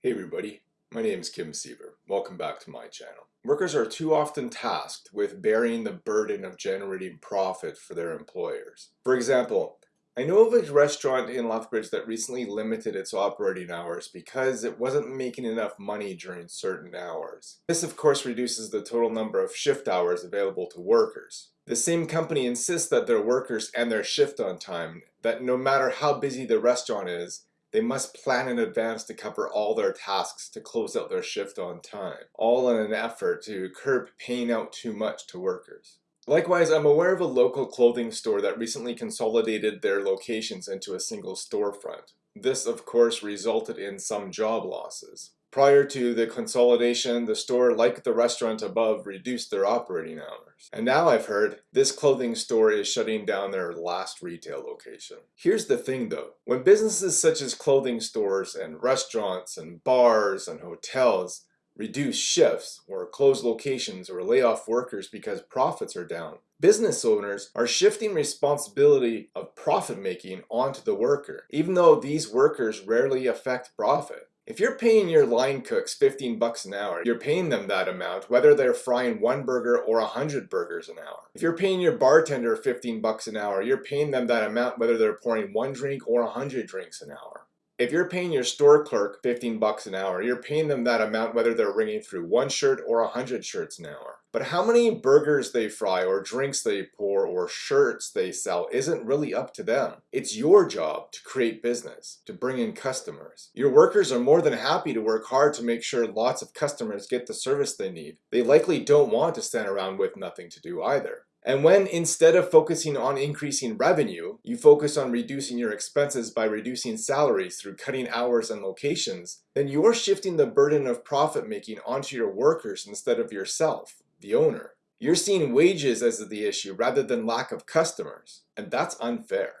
Hey everybody, my name is Kim Siever. Welcome back to my channel. Workers are too often tasked with bearing the burden of generating profit for their employers. For example, I know of a restaurant in Lethbridge that recently limited its operating hours because it wasn't making enough money during certain hours. This of course reduces the total number of shift hours available to workers. The same company insists that their workers end their shift on time, that no matter how busy the restaurant is, they must plan in advance to cover all their tasks to close out their shift on time, all in an effort to curb paying out too much to workers. Likewise, I'm aware of a local clothing store that recently consolidated their locations into a single storefront. This, of course, resulted in some job losses. Prior to the consolidation, the store, like the restaurant above, reduced their operating hours. And now I've heard this clothing store is shutting down their last retail location. Here's the thing though, when businesses such as clothing stores and restaurants and bars and hotels reduce shifts or close locations or lay off workers because profits are down, Business owners are shifting responsibility of profit making onto the worker, even though these workers rarely affect profit. If you're paying your line cooks 15 bucks an hour, you're paying them that amount whether they're frying one burger or a hundred burgers an hour. If you're paying your bartender 15 bucks an hour, you're paying them that amount whether they're pouring one drink or a hundred drinks an hour. If you're paying your store clerk 15 bucks an hour, you're paying them that amount whether they're ringing through one shirt or a hundred shirts an hour. But how many burgers they fry or drinks they pour or shirts they sell isn't really up to them. It's your job to create business, to bring in customers. Your workers are more than happy to work hard to make sure lots of customers get the service they need. They likely don't want to stand around with nothing to do either. And when instead of focusing on increasing revenue, you focus on reducing your expenses by reducing salaries through cutting hours and locations, then you're shifting the burden of profit making onto your workers instead of yourself, the owner. You're seeing wages as the issue rather than lack of customers, and that's unfair.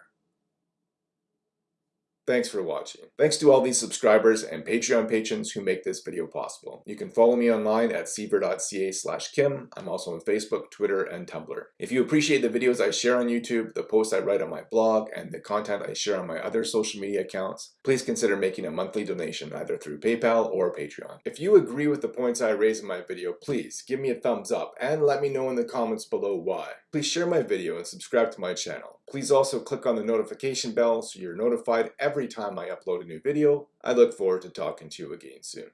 Thanks for watching. Thanks to all these subscribers and Patreon patrons who make this video possible. You can follow me online at siever.ca slash kim. I'm also on Facebook, Twitter, and Tumblr. If you appreciate the videos I share on YouTube, the posts I write on my blog, and the content I share on my other social media accounts, please consider making a monthly donation either through PayPal or Patreon. If you agree with the points I raise in my video, please give me a thumbs up and let me know in the comments below why. Please share my video and subscribe to my channel. Please also click on the notification bell so you're notified every time I upload a new video. I look forward to talking to you again soon.